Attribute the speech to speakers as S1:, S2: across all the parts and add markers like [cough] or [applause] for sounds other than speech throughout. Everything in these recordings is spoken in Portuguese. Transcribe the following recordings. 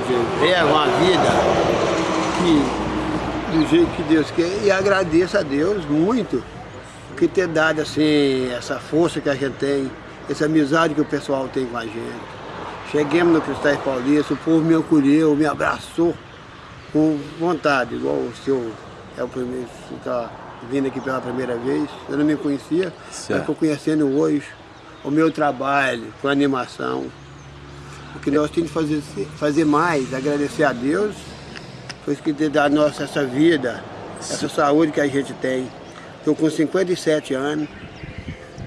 S1: gente leva uma vida que, do jeito que Deus quer e agradeço a Deus muito por ter dado assim, essa força que a gente tem, essa amizade que o pessoal tem com a gente. Cheguemos no Cristais Paulista, o povo me acolheu, me abraçou com vontade, igual o senhor é o primeiro, está vindo aqui pela primeira vez, eu não me conhecia, certo. mas estou conhecendo hoje o meu trabalho com animação. O que nós temos que fazer, fazer mais, agradecer a Deus, por que ter dado nossa essa vida, essa saúde que a gente tem. Estou com 57 anos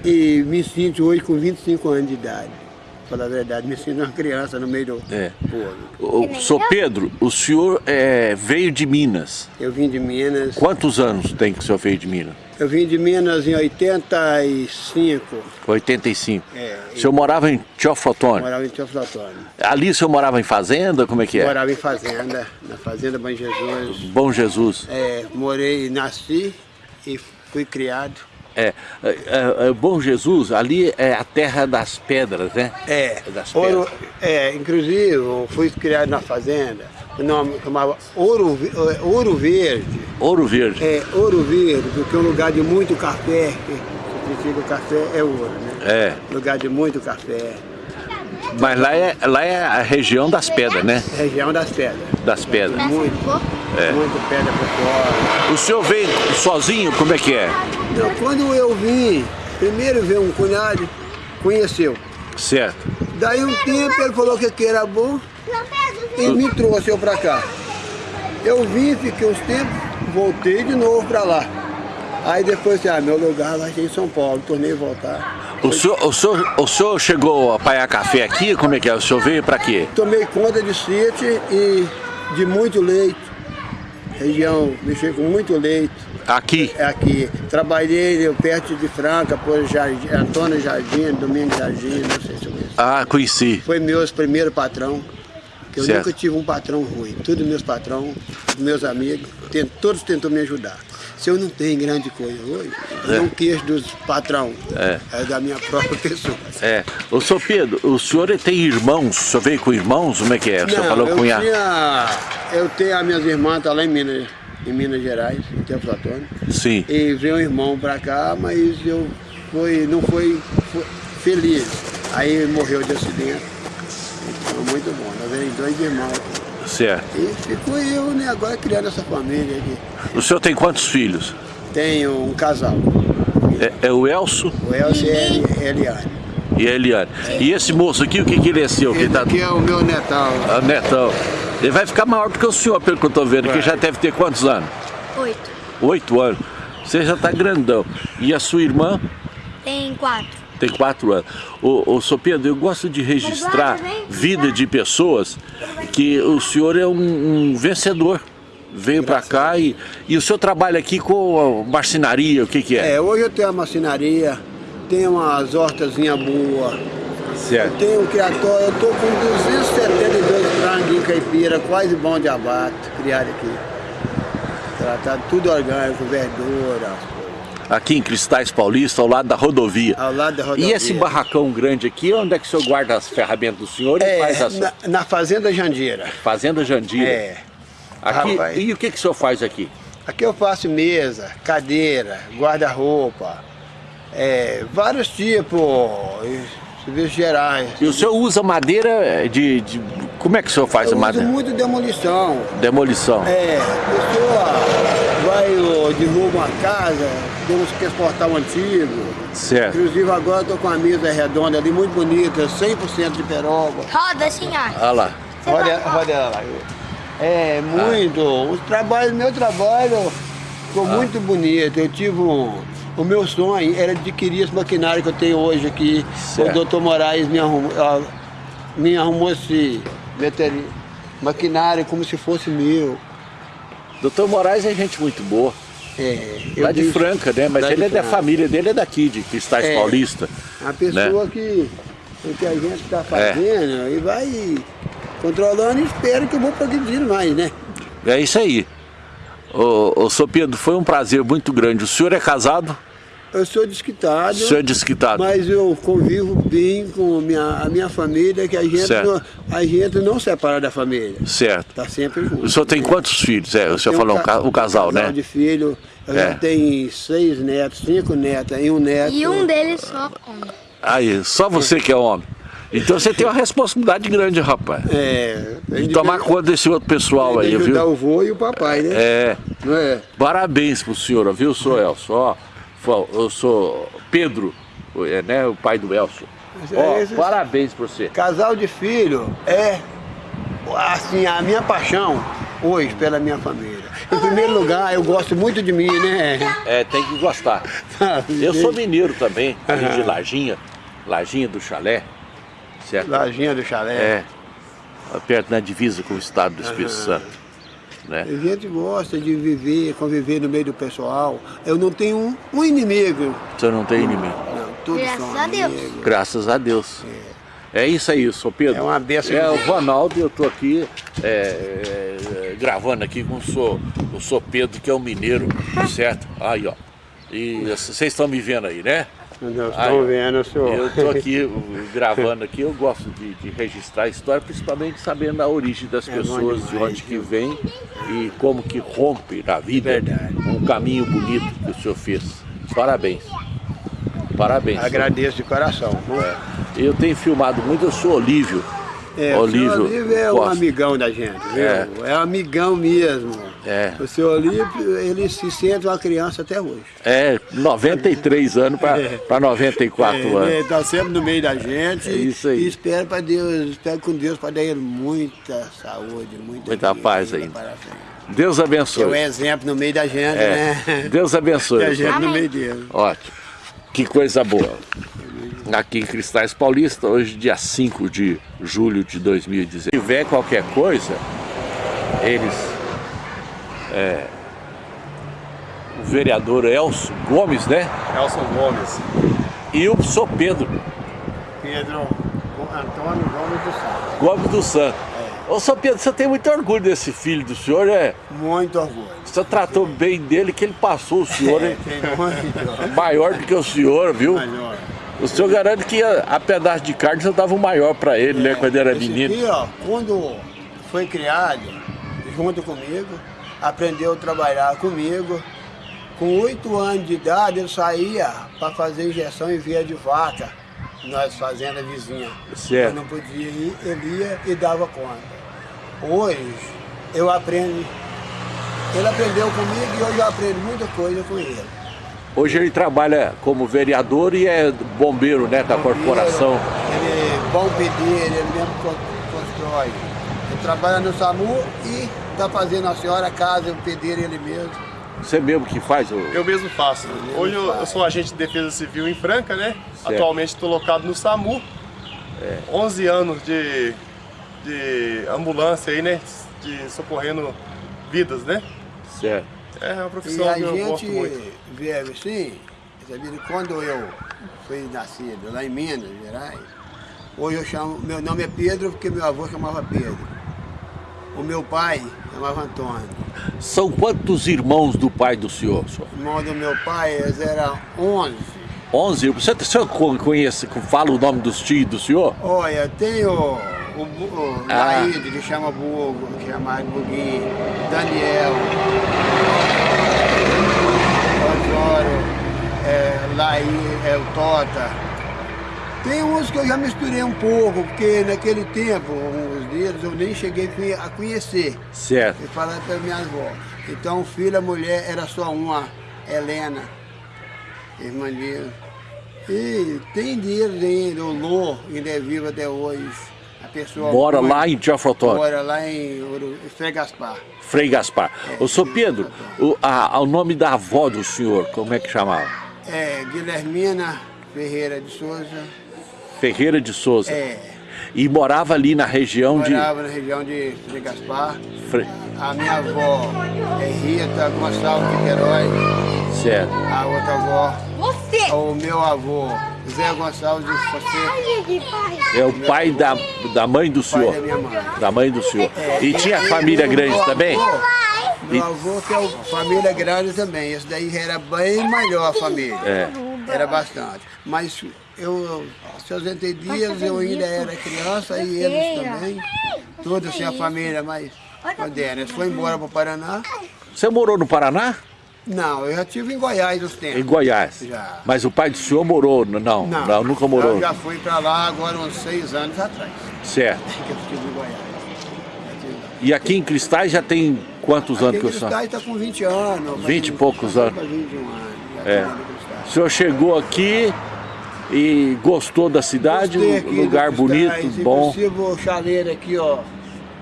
S1: e me sinto hoje com 25 anos de idade falar a verdade, me sinto uma criança no meio do é.
S2: povo. O, Sou Pedro, o senhor é, veio de Minas.
S1: Eu vim de Minas.
S2: Quantos anos tem que o senhor veio de Minas?
S1: Eu vim de Minas em 85.
S2: 85. É, o senhor morava em Teoflotone?
S1: Morava em Teoflotone.
S2: Ali o senhor morava em fazenda? Como é que é?
S1: Morava em fazenda, na fazenda Bom Jesus.
S2: Bom Jesus.
S1: É, morei, nasci e fui criado.
S2: É, é, é, é, Bom Jesus, ali é a terra das pedras, né?
S1: É, das ouro, é inclusive eu fui criado na fazenda, o nome chamava Ouro, é, ouro Verde.
S2: Ouro Verde.
S1: É, Ouro Verde, porque é um lugar de muito café, significa café é ouro, né?
S2: É.
S1: Lugar de muito café.
S2: Mas lá é, lá é a região das pedras, né?
S1: Região das pedras.
S2: Das pedras.
S1: Muito, é. muito pedra por fora.
S2: O senhor veio sozinho, como é que é?
S1: Quando eu vim, primeiro veio um cunhado, conheceu.
S2: Certo.
S1: Daí um tempo ele falou que aqui era bom e me trouxe eu pra cá. Eu vim, fiquei uns tempos, voltei de novo pra lá. Aí depois, ah, meu lugar vai ser em São Paulo, tornei voltar.
S2: O senhor, o, senhor, o senhor chegou a paiar café aqui? Como é que é? O senhor veio para quê?
S1: Tomei conta de sítio e de muito leite. Região, mexi com muito leite.
S2: Aqui?
S1: É aqui. Trabalhei perto de Franca, por Jardim, Antônio Jardim, Domingos Jardim, não sei se eu conheço.
S2: Ah, conheci.
S1: Foi meu primeiro patrão. Eu certo. nunca tive um patrão ruim. Todos meus patrões, meus amigos, todos tentou me ajudar. Se eu não tenho grande coisa hoje, é. não queixo dos patrão, é. é. da minha [laughs] própria pessoa.
S2: É. O senhor Pedro, o senhor tem irmãos? O senhor veio com irmãos? Como é que é? O senhor
S1: não,
S2: falou
S1: eu
S2: com
S1: tinha, Eu tenho as minhas irmãs, tá lá em Minas, em Minas Gerais, em Templo Antônio.
S2: Sim.
S1: E veio um irmão para cá, mas eu foi, não foi, foi feliz. Aí morreu de acidente. Então, muito bom. Nós éramos dois irmãos.
S2: Certo.
S1: E ficou eu, né, agora criando essa família aqui.
S2: O senhor tem quantos filhos?
S1: Tenho um casal.
S2: É, é o Elso?
S1: O Elso e a Eliane.
S2: E a Eliane. E esse moço aqui, o que, que ele é seu?
S1: Esse tá... aqui é o meu netão.
S2: Ah, netão. Ele vai ficar maior do que o senhor, pelo que eu estou vendo, vai. que já deve ter quantos anos?
S3: Oito.
S2: Oito anos. Você já está grandão. E a sua irmã?
S3: Tem quatro
S2: tem quatro anos. Ô, ô Pedro, eu gosto de registrar vida de pessoas que o senhor é um, um vencedor. Veio para cá e, e o senhor trabalha aqui com marcenaria, o que que é?
S1: É, hoje eu tenho a marcenaria, tenho umas hortazinhas boas,
S2: Certo.
S1: Eu tenho um criatório, eu estou com 272 franguinhos caipira, quase bom de abate, criado aqui. Tratado tudo orgânico, verdura,
S2: aqui em Cristais Paulista, ao lado da rodovia.
S1: Ao lado da rodovia.
S2: E esse barracão grande aqui, onde é que o senhor guarda as ferramentas do senhor
S1: é,
S2: e faz as...
S1: Na, na Fazenda Jandira.
S2: Fazenda Jandira.
S1: É.
S2: Aqui, e o que, que o senhor faz aqui?
S1: Aqui eu faço mesa, cadeira, guarda-roupa, é, vários tipos, serviços gerais.
S2: E o senhor usa madeira de, de como é que o senhor faz
S1: eu
S2: a madeira?
S1: uso muito demolição.
S2: Demolição.
S1: É, a pessoa vai, derruba uma casa, temos que exportar um antigo.
S2: Certo.
S1: Inclusive agora estou com uma mesa redonda ali, muito bonita, 100% de peroba.
S3: Roda, senhor.
S2: Olha lá.
S1: Roda, roda ela lá. É, muito. Ah. O trabalho, meu trabalho ficou ah. muito bonito. Eu tive um... O meu sonho era adquirir esse maquinário que eu tenho hoje aqui. Certo. O doutor Moraes me arrumou, me arrumou esse maquinário como se fosse meu.
S2: Doutor Moraes é gente muito boa.
S1: É,
S2: lá de Franca, né? Mas ele é da família dele, é daqui, de Cristais é, Paulista.
S1: A pessoa né? que, que a gente está fazendo é. e vai controlando e espera que eu vou progredindo mais, né?
S2: É isso aí. Ô, ô, Sr. Pedro, foi um prazer muito grande. O senhor é casado?
S1: Eu sou desquitado.
S2: O senhor é desquitado.
S1: Mas eu convivo bem com minha, a minha família, que a gente, não, a gente não separa da família.
S2: Certo.
S1: Tá sempre junto.
S2: O senhor tem quantos filhos? É, o senhor falou um, ca, um casal, um casal né?
S1: de filho. Eu é. já tenho seis netos, cinco netas e um neto.
S3: E um deles só homem.
S2: Aí, só você que é homem. Então você tem uma responsabilidade grande, rapaz.
S1: É.
S2: De tomar de, conta desse outro pessoal aí, viu?
S1: o vô e o papai, né?
S2: É. Não é? Parabéns pro senhor, viu, sou Elson? Ó, eu sou Pedro, é, né, o pai do. Ó, é, parabéns pra você.
S1: Casal de filho é, assim, a minha paixão hoje pela minha família. Em primeiro lugar, eu gosto muito de mim, né?
S2: É, tem que gostar. eu sou mineiro também, de Lajinha, Lajinha do Chalé, certo?
S1: Lajinha do Chalé.
S2: É, perto na divisa com o estado do Espírito Santo. Né?
S1: A gente gosta de viver, conviver no meio do pessoal. Eu não tenho um, um inimigo.
S2: Você não tem inimigo?
S1: Não, todos
S3: Graças
S1: são
S3: a Deus.
S2: Graças a Deus. É. é isso aí, sou Pedro.
S1: É uma benção.
S2: É o Ronaldo eu estou aqui é, é, gravando aqui com o sou, o sou Pedro, que é um mineiro, [laughs] certo? Aí, ó. E vocês estão me vendo aí, né?
S1: Estão vendo, senhor.
S2: Eu estou aqui gravando aqui, eu gosto de, de, registrar a história, principalmente sabendo a origem das é pessoas, demais, de onde que vem e como que rompe na vida
S1: Verdade.
S2: um caminho bonito que o senhor fez. Parabéns. Parabéns.
S1: Agradeço
S2: senhor.
S1: de coração.
S2: É. Eu tenho filmado muito, eu sou Olívio.
S1: É, Olívio, o Olívio é um amigão da gente, viu? É, é um amigão mesmo.
S2: É.
S1: O seu Olívio, ele se sente uma criança até hoje.
S2: É, 93 anos para é. 94 é, anos. Ele
S1: está sempre no meio da gente.
S2: É isso aí.
S1: E espero para Deus, espero com Deus para dar ele muita saúde, muita,
S2: muita vida, paz ainda. Deus abençoe. É
S1: um exemplo no meio da gente, é.
S2: né? Deus abençoe. [laughs]
S1: É gente no meio dele.
S2: Ótimo. Que coisa boa. Aqui em Cristais Paulista, hoje dia 5 de julho de 2019. Se tiver qualquer coisa, eles é, o vereador Elson Gomes, né?
S4: Elson Gomes.
S2: E o Sr. Pedro.
S1: Pedro Antônio Gomes do Santo.
S2: Gomes do Santo. É. Ô, Sr. Pedro, você tem muito orgulho desse filho do senhor, é?
S1: Muito orgulho.
S2: Você tratou Sim. bem dele, que ele passou o senhor,
S1: é, muito.
S2: Maior do que o senhor, viu?
S1: Maior.
S2: O senhor garante que a, a pedaço de carne você dava o maior para ele, né, é, né? Quando era menino.
S1: Aqui, ó, quando foi criado, junto comigo, aprendeu a trabalhar comigo. Com oito anos de idade, ele saía para fazer injeção em via de vaca, nós fazenda vizinha.
S2: Certo.
S1: Eu não podia ir, ele ia e dava conta. Hoje, eu aprendo, ele aprendeu comigo e hoje eu aprendo muita coisa com ele.
S2: Hoje ele trabalha como vereador e é bombeiro, né, da bombeiro, corporação.
S1: Ele é bom pedir, ele mesmo constrói. Trabalha no SAMU e está fazendo a senhora a casa, o pedreiro ele mesmo.
S2: Você mesmo que faz? Ou...
S4: Eu mesmo faço. Eu Hoje eu, eu, sou agente de defesa civil em Franca, né? Certo. Atualmente estou locado no SAMU. É. 11 anos de, de ambulância aí, né? De socorrendo vidas, né?
S2: Certo.
S4: É uma profissão e
S1: que
S4: eu gosto muito.
S1: E a gente assim, quando eu fui nascido lá em Minas Gerais, hoje eu chamo, meu nome é Pedro porque meu avô chamava Pedro. O meu pai chamava Antônio.
S2: São quantos irmãos do pai do senhor? senhor?
S1: Irmão do meu pai, eram 11.
S2: 11? Você, você conhece, fala o nome dos tios do senhor?
S1: Olha, tem o, o, o ah. Laíde, que chama Bugo, que chama Buguinho, Daniel, Osório, é, Laí, é, o Tota, tem uns que eu já misturei um pouco, porque naquele tempo, os deles, eu nem cheguei a conhecer.
S2: Certo.
S1: E falar para minha avó. Então, filha, mulher, era só uma, Helena, irmã dele. E tem deles ainda, o Lô, ainda é vivo até hoje. A pessoa
S2: Mora lá em Teoflotone?
S1: Mora lá em Frei Gaspar.
S2: Frei Gaspar. É, Ô, senhor Pedro, o, a, o nome da avó do senhor, como é que chamava?
S1: É, Guilhermina Ferreira de Souza.
S2: Ferreira de Souza.
S1: É.
S2: E morava ali na região
S1: morava
S2: de...
S1: Morava na região de Frei Gaspar.
S2: Fre...
S1: A minha avó é Rita Gonçalves de Queiroz.
S2: Certo.
S1: A outra avó...
S3: Você!
S1: O meu avô, Zé Gonçalves de Fosse.
S2: É o pai da, da mãe do senhor.
S1: Da, minha mãe.
S2: da mãe do senhor. É. E tinha família grande também?
S1: Meu avô, que é o, família grande também, esse daí era bem melhor a família.
S2: É.
S1: Era bastante. Mas eu, seus 80 dias, eu ainda era criança e eles também. Toda assim, a família mais moderna. Eles foram embora para o Paraná.
S2: Você morou no Paraná?
S1: Não, eu já estive em Goiás uns tempos.
S2: Em Goiás.
S1: Já.
S2: Mas o pai do senhor morou? Não, não, não nunca morou.
S1: Eu já fui para lá agora uns seis anos atrás.
S2: Certo. [laughs]
S1: Que eu estive em Goiás.
S2: E aqui em Cristais já tem quantos
S1: Aqui
S2: anos
S1: em
S2: que o senhor?
S1: Cristais está com 20 anos.
S2: 20 e poucos anos.
S1: vai pra 21 anos.
S2: É.
S1: tá.
S2: O senhor chegou aqui e gostou da cidade,
S1: aqui
S2: lugar bonito,
S1: Cristais,
S2: bom.
S1: O chaleiro aqui, ó,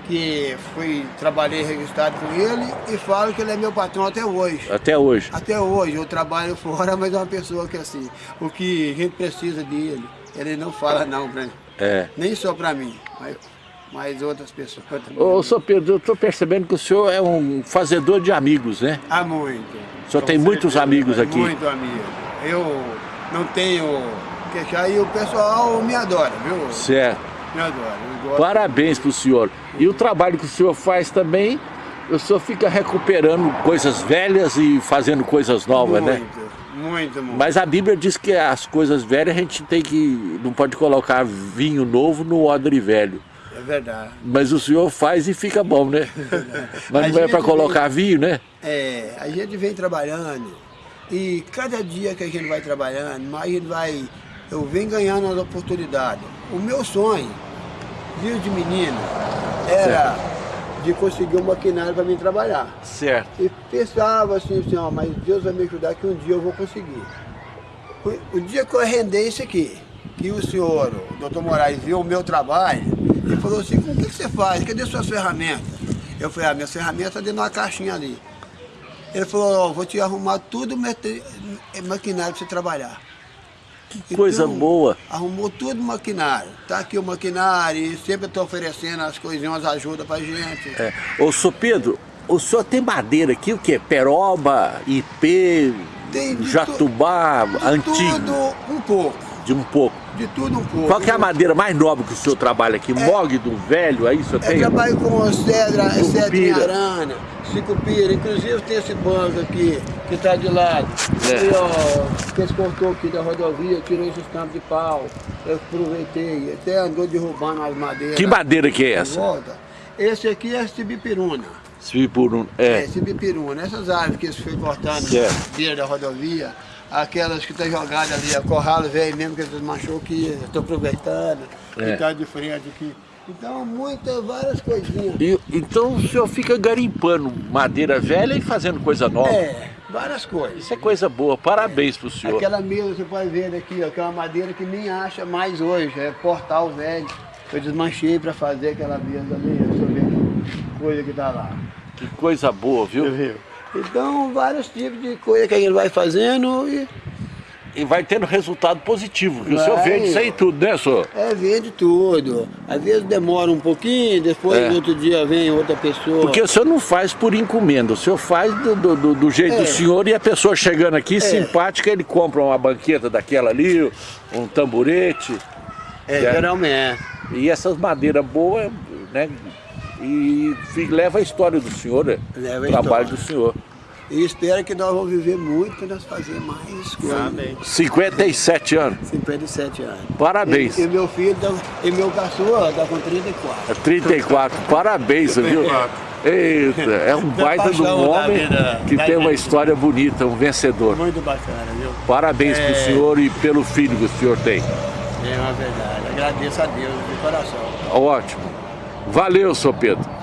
S1: que fui, trabalhei registrado com ele e falo que ele é meu patrão até hoje.
S2: Até hoje.
S1: Até hoje, eu trabalho [laughs] fora, mas é uma pessoa que assim, o que a gente precisa dele, ele não fala não pra mim.
S2: É.
S1: Nem só pra mim, mas, mas outras pessoas [laughs] também.
S2: Ô, senhor Pedro, eu estou percebendo que o senhor é um fazedor de amigos, né?
S1: Há muito.
S2: O senhor tem muitos amigos aqui.
S1: Muito amigo. Eu não tenho queixar e o pessoal me adora, viu?
S2: Certo.
S1: Me adora.
S2: Parabéns para o senhor. E o trabalho que o senhor faz também, o senhor fica recuperando coisas velhas e fazendo coisas novas, né?
S1: Muito, muito, muito.
S2: Mas a Bíblia diz que as coisas velhas a gente tem que. não pode colocar vinho novo no odre velho.
S1: É verdade.
S2: Mas o senhor faz e fica bom, né? [laughs] Mas
S1: A
S2: não é para colocar vinho, né?
S1: É, a gente vem trabalhando e cada dia que a gente vai trabalhando, mais a gente vai. Eu venho ganhando as oportunidades. O meu sonho, desde menino, era de conseguir um maquinário para mim trabalhar.
S2: Certo.
S1: E pensava assim, assim, ó, mas Deus vai me ajudar que um dia eu vou conseguir. O, dia que eu arrendei isso aqui, que o senhor, o doutor Moraes, viu o meu trabalho, ele falou assim, o que, que você faz? Cadê suas ferramentas? Eu falei, ah, minhas ferramentas estão dentro de uma caixinha ali. Ele falou, ó, vou te arrumar tudo mate- maquinário para você trabalhar. Que
S2: coisa boa.
S1: Arrumou tudo maquinário. Tá aqui o maquinário e sempre estou oferecendo as coisinhas, ajuda pra gente.
S2: É. Ô, senhor Pedro, o senhor tem madeira aqui, o quê? Peroba, IP, jatubá, antigo,
S1: tudo um pouco.
S2: De um pouco.
S1: De tudo um pouco.
S2: Qual que é a madeira mais nobre que o senhor trabalha aqui? Mog do velho, aí o senhor
S1: Eu
S2: tem?
S1: trabalho com cedra,
S2: Sucupira.
S1: cedra arana, cicupira. Inclusive tem esse banco aqui, que está de lado.
S2: É.
S1: E, ó, que eles cortou aqui da rodovia, tirou esse estampo de pau. Eu aproveitei, até andou derrubando as madeiras.
S2: Que madeira que é essa?
S1: Volta. Esse aqui é cibipiruna.
S2: Um...
S1: É,
S2: É,
S1: cibipiruna. Essas árvores que eles foi cortando na beira da rodovia, aquelas que estão jogadas ali, a corralo velho mesmo que eles manchou que estou aproveitando,
S2: É.
S1: que está de frente aqui. Então, muitas, várias coisinhas.
S2: E- então o senhor fica garimpando madeira velha e fazendo coisa nova.
S1: É, várias coisas.
S2: Isso é coisa boa, parabéns pro senhor.
S1: Aquela mesa, você pode ver aqui, ó, que é uma madeira que nem acha mais hoje, é portal velho. Eu desmanchei para fazer aquela mesa ali, deixa eu ver que coisa que tá lá.
S2: Que coisa boa, viu?
S1: Viu? Então, vários tipos de coisa que a gente vai fazendo e
S2: E vai tendo resultado positivo, que o senhor vende isso aí tudo, né, senhor?
S1: é, vende tudo. Às vezes demora um pouquinho, depois
S2: É.
S1: outro dia vem outra pessoa.
S2: Porque o senhor não faz por encomenda, o senhor faz do, do- do- jeito
S1: É.
S2: do senhor e a pessoa chegando aqui, simpática, ele compra uma banqueta daquela ali, um tamborete,
S1: é,
S2: é.
S1: geralmente.
S2: e essas madeiras boas, né? E leva a história do senhor, né?
S1: Leva a
S2: o trabalho
S1: história.
S2: do senhor.
S1: E espero que nós vamos viver muito para nós fazer mais coisas.
S4: Amém.
S2: 57 anos.
S1: 57 anos.
S2: Parabéns.
S1: E, e meu filho, tá, e meu caçula está com 34.
S2: É 34, parabéns, viu?
S4: 34.
S2: Eita, é um
S1: Da [laughs]
S2: baita de um homem
S1: vida,
S2: que tem uma história bonita, um vencedor.
S1: Muito bacana, viu?
S2: Parabéns
S1: É.
S2: senhor e pelo filho que o senhor tem.
S1: É uma verdade. Agradeço a Deus de coração.
S2: Ótimo. Valeu, senhor Pedro.